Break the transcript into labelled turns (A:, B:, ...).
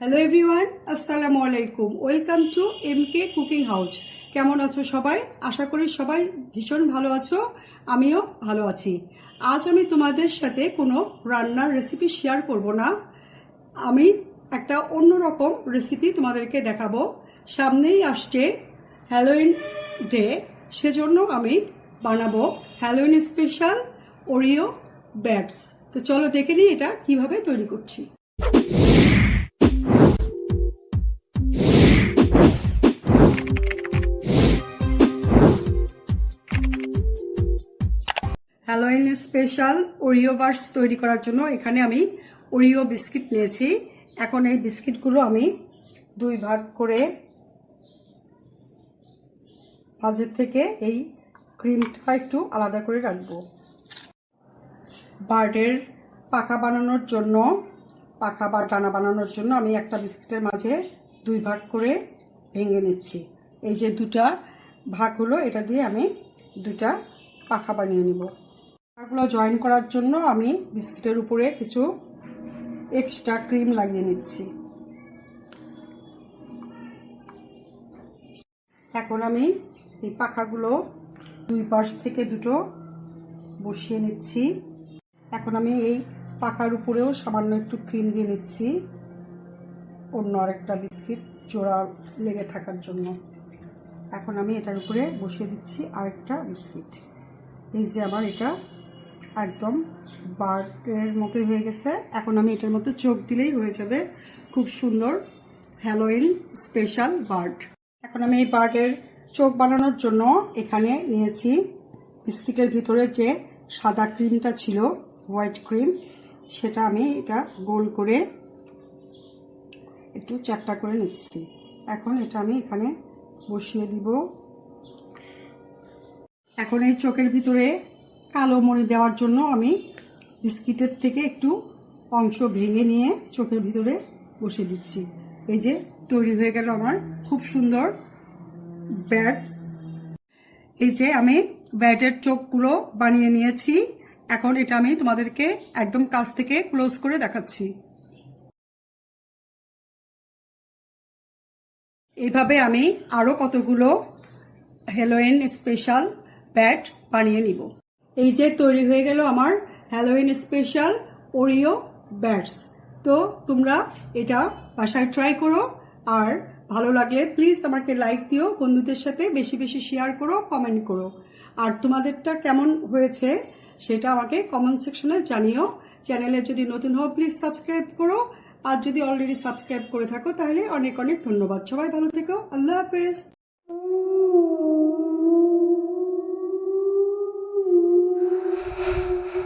A: Hello everyone আসসালামু আলাইকুম welcome to M K cooking house কেমন আছো সবাই? আশা করি সবাই ভীষণ ভালো আছো, আমিও ভালো আছি। আজ আমি তোমাদের সাথে কোনো রান্নার রেসিপি শেয়ার করব না। আমি একটা অন্যরকম রেসিপি তোমাদেরকে দেখাবো। সামনেই আসছে হ্যালোইন ডে সেজন্য আমি বানাবো হ্যালোইন স্পেশাল ওরিও ব্যাটস তো চলো দেখে নিই এটা কীভাবে তৈরি করছি। হ্যালোইন স্পেশাল ওরিও বার্স তৈরি করার জন্য এখানে আমি ওরিও বিস্কিট নিয়েছি। এখন এই বিস্কিটগুলো আমি দুই ভাগ করে মাঝের থেকে এই ক্রিমটা একটু আলাদা করে রাখব। বার্ডের পাখা বানানোর জন্য, পাখা বা ডানা বানানোর জন্য আমি একটা বিস্কিটের মাঝে দুই ভাগ করে ভেঙে নিচ্ছি। এই যে দুটা ভাগ হলো, এটা দিয়ে আমি দুটা পাখা বানিয়ে নিব। পাখাগুলো জয়েন করার জন্য আমি বিস্কিটের উপরে কিছু এক্সট্রা ক্রিম লাগিয়ে নিচ্ছি। এখন আমি এই পাখাগুলো দুই পাশ থেকে দুটো বসিয়ে নিচ্ছি। এখন আমি এই পাখার উপরেও সামান্য একটু ক্রিম দিয়ে নিচ্ছি। অন্য আরেকটা বিস্কিট জোড়া লেগে থাকার জন্য। এখন আমি এটার উপরে বসিয়ে দিচ্ছি আরেকটা বিস্কিট। এই যে আমার এটা একদম বার্ডের মতোই হয়ে গেছে। এখন আমি এটার মধ্যে চোখ দিলেই হয়ে যাবে খুব সুন্দর হ্যালোইন স্পেশাল বার্ড এখন আমি এই বার্ডের চোখ বানানোর জন্য এখানে নিয়েছি বিস্কিটের ভিতরে যে সাদা ক্রিমটা ছিল হোয়াইট ক্রিম, সেটা আমি এটা গোল করে একটু চারটা করে নিচ্ছি। এখন এটা আমি এখানে বসিয়ে দিব। এখন এই চোখের ভিতরে কালো মণি দেওয়ার জন্য আমি বিস্কিটের থেকে একটু অংশ ভেঙে নিয়ে চোখের ভিতরে বসিয়ে দিচ্ছি। এই যে তৈরি হয়ে গেল আমার খুব সুন্দর ব্যাটস। এই যে আমি ব্যাটের চোখগুলো বানিয়ে নিয়েছি। এখন এটা আমি তোমাদেরকে একদম কাছ থেকে ক্লোজ করে দেখাচ্ছি। এইভাবে আমি আরও কতগুলো হ্যালোইন স্পেশাল ব্যাট বানিয়ে নিব। এই যে তৈরি হয়ে গেল আমার হ্যালোইন স্পেশাল ওরিও ব্যাটস তো তোমরা এটা বাসায় ট্রাই করো আর ভালো লাগলে প্লিজ আমাকে লাইক দিও, বন্ধুদের সাথে বেশি বেশি শেয়ার করো কমেন্ট করো। আর তোমাদেরটা কেমন হয়েছে সেটা আমাকে কমেন্ট সেকশনে জানিও। চ্যানেলে যদি নতুন হও প্লিজ সাবস্ক্রাইব করো। আর যদি অলরেডি সাবস্ক্রাইব করে থাকো, তাহলে অনেক অনেক ধন্যবাদ। সবাই ভালো থেকো। আল্লাহ হাফেজ।